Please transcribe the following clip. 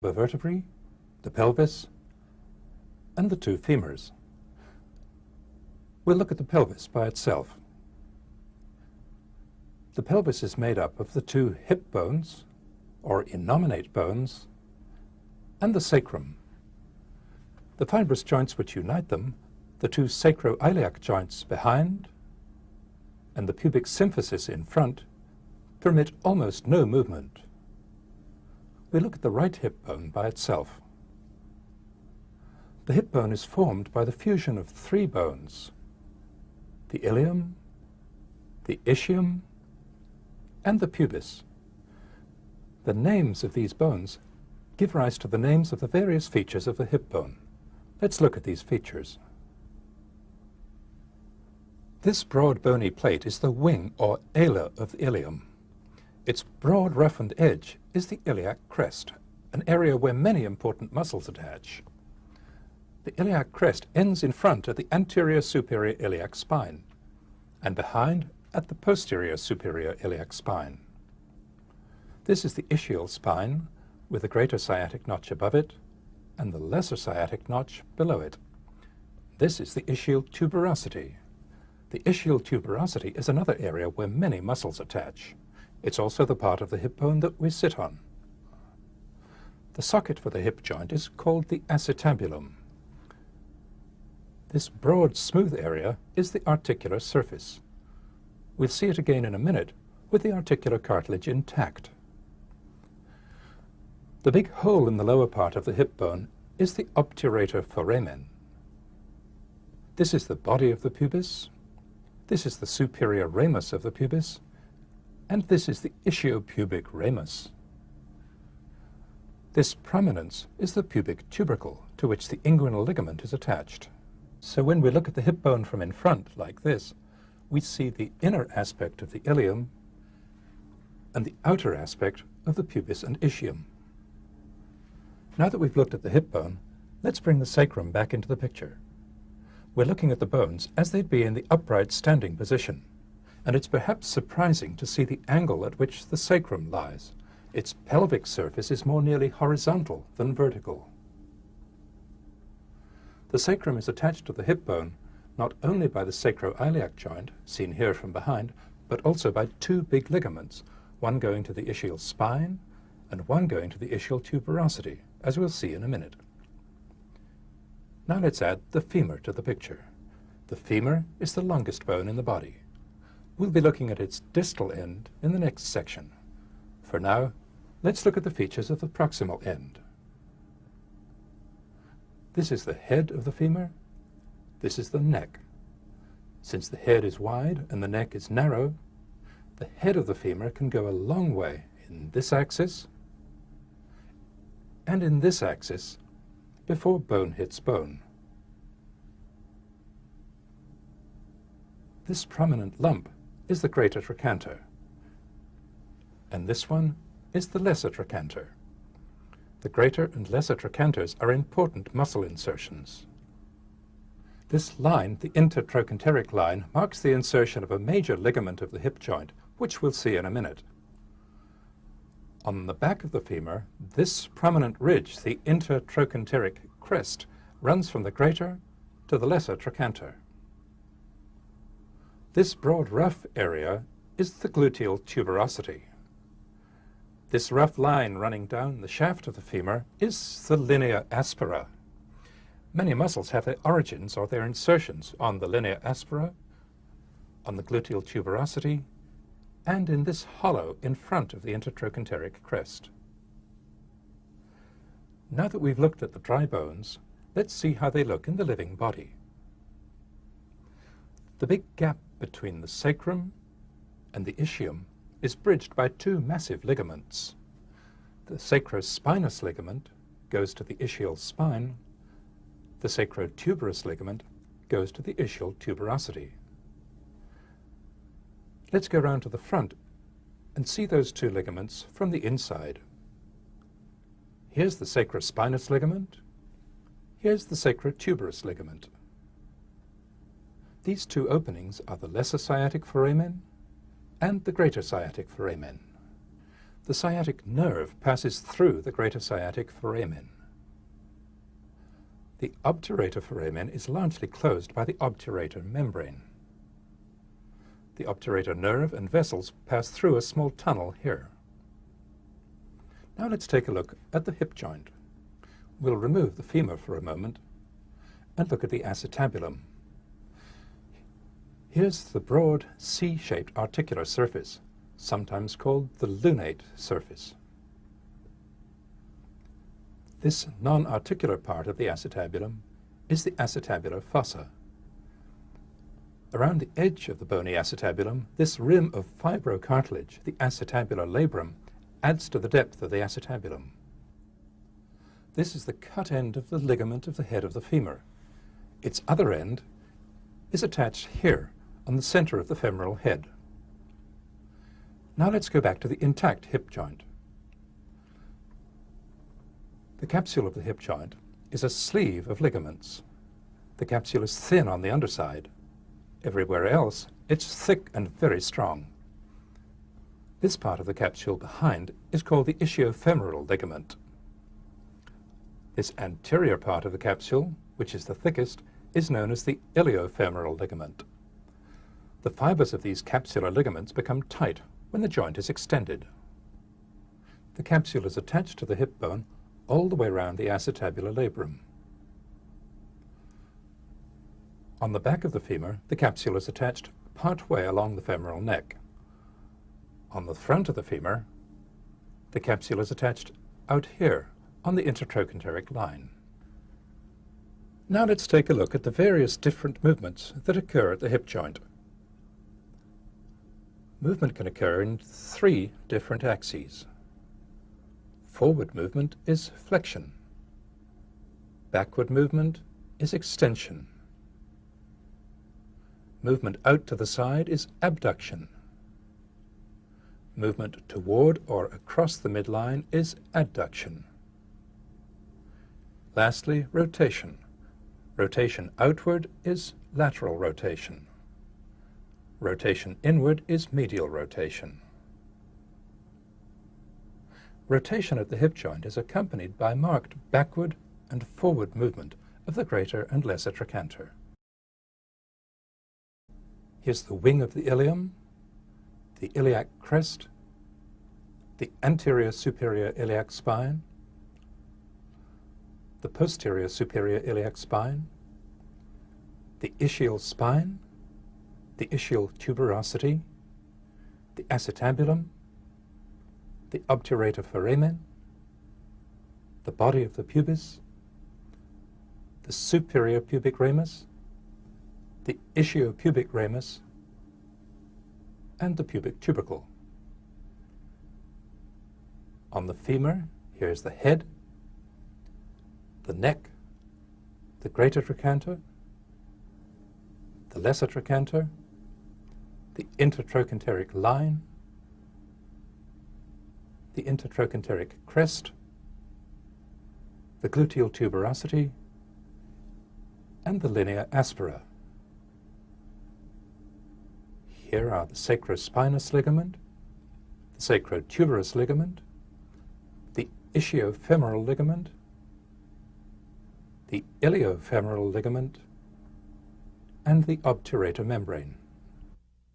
the vertebrae, the pelvis, and the two femurs. We'll look at the pelvis by itself. The pelvis is made up of the two hip bones, or innominate bones, and the sacrum. The fibrous joints which unite them, the two sacroiliac joints behind, and the pubic symphysis in front, permit almost no movement we look at the right hip bone by itself. The hip bone is formed by the fusion of three bones, the ilium, the ischium, and the pubis. The names of these bones give rise to the names of the various features of the hip bone. Let's look at these features. This broad bony plate is the wing or ala of the ilium. Its broad roughened edge is the iliac crest, an area where many important muscles attach. The iliac crest ends in front at the anterior superior iliac spine, and behind at the posterior superior iliac spine. This is the ischial spine, with the greater sciatic notch above it, and the lesser sciatic notch below it. This is the ischial tuberosity. The ischial tuberosity is another area where many muscles attach. It's also the part of the hip bone that we sit on. The socket for the hip joint is called the acetabulum. This broad, smooth area is the articular surface. We'll see it again in a minute with the articular cartilage intact. The big hole in the lower part of the hip bone is the obturator foramen. This is the body of the pubis. This is the superior ramus of the pubis and this is the ischiopubic ramus. This prominence is the pubic tubercle, to which the inguinal ligament is attached. So when we look at the hip bone from in front, like this, we see the inner aspect of the ilium and the outer aspect of the pubis and ischium. Now that we've looked at the hip bone, let's bring the sacrum back into the picture. We're looking at the bones as they'd be in the upright standing position and it's perhaps surprising to see the angle at which the sacrum lies. Its pelvic surface is more nearly horizontal than vertical. The sacrum is attached to the hip bone not only by the sacroiliac joint, seen here from behind, but also by two big ligaments, one going to the ischial spine and one going to the ischial tuberosity, as we'll see in a minute. Now let's add the femur to the picture. The femur is the longest bone in the body. We'll be looking at its distal end in the next section. For now, let's look at the features of the proximal end. This is the head of the femur. This is the neck. Since the head is wide and the neck is narrow, the head of the femur can go a long way in this axis and in this axis before bone hits bone. This prominent lump is the greater trochanter. And this one is the lesser trochanter. The greater and lesser trochanters are important muscle insertions. This line, the intertrochanteric line, marks the insertion of a major ligament of the hip joint, which we'll see in a minute. On the back of the femur, this prominent ridge, the intertrochanteric crest, runs from the greater to the lesser trochanter. This broad rough area is the gluteal tuberosity. This rough line running down the shaft of the femur is the linea aspera. Many muscles have their origins or their insertions on the linea aspera, on the gluteal tuberosity, and in this hollow in front of the intertrochanteric crest. Now that we've looked at the dry bones, let's see how they look in the living body. The big gap between the sacrum and the ischium is bridged by two massive ligaments. The sacrospinous ligament goes to the ischial spine, the sacrotuberous ligament goes to the ischial tuberosity. Let's go round to the front and see those two ligaments from the inside. Here's the sacrospinous ligament, here's the sacrotuberous ligament. These two openings are the lesser sciatic foramen and the greater sciatic foramen. The sciatic nerve passes through the greater sciatic foramen. The obturator foramen is largely closed by the obturator membrane. The obturator nerve and vessels pass through a small tunnel here. Now let's take a look at the hip joint. We'll remove the femur for a moment and look at the acetabulum. Here's the broad C-shaped articular surface, sometimes called the lunate surface. This non-articular part of the acetabulum is the acetabular fossa. Around the edge of the bony acetabulum, this rim of fibrocartilage, the acetabular labrum, adds to the depth of the acetabulum. This is the cut end of the ligament of the head of the femur. Its other end is attached here on the center of the femoral head. Now let's go back to the intact hip joint. The capsule of the hip joint is a sleeve of ligaments. The capsule is thin on the underside. Everywhere else, it's thick and very strong. This part of the capsule behind is called the ischiofemoral ligament. This anterior part of the capsule, which is the thickest, is known as the iliofemoral ligament. The fibers of these capsular ligaments become tight when the joint is extended. The capsule is attached to the hip bone all the way around the acetabular labrum. On the back of the femur, the capsule is attached part way along the femoral neck. On the front of the femur, the capsule is attached out here on the intertrochanteric line. Now let's take a look at the various different movements that occur at the hip joint. Movement can occur in three different axes. Forward movement is flexion. Backward movement is extension. Movement out to the side is abduction. Movement toward or across the midline is adduction. Lastly, rotation. Rotation outward is lateral rotation. Rotation inward is medial rotation. Rotation at the hip joint is accompanied by marked backward and forward movement of the greater and lesser trochanter. Here's the wing of the ilium, the iliac crest, the anterior superior iliac spine, the posterior superior iliac spine, the ischial spine, the ischial tuberosity, the acetabulum, the obturator foramen, the body of the pubis, the superior pubic ramus, the ischiopubic ramus, and the pubic tubercle. On the femur, here's the head, the neck, the greater trochanter, the lesser trochanter, the intertrochanteric line, the intertrochanteric crest, the gluteal tuberosity, and the linea aspera. Here are the sacrospinous ligament, the sacrotuberous ligament, the ischiofemoral ligament, the iliofemoral ligament, and the obturator membrane.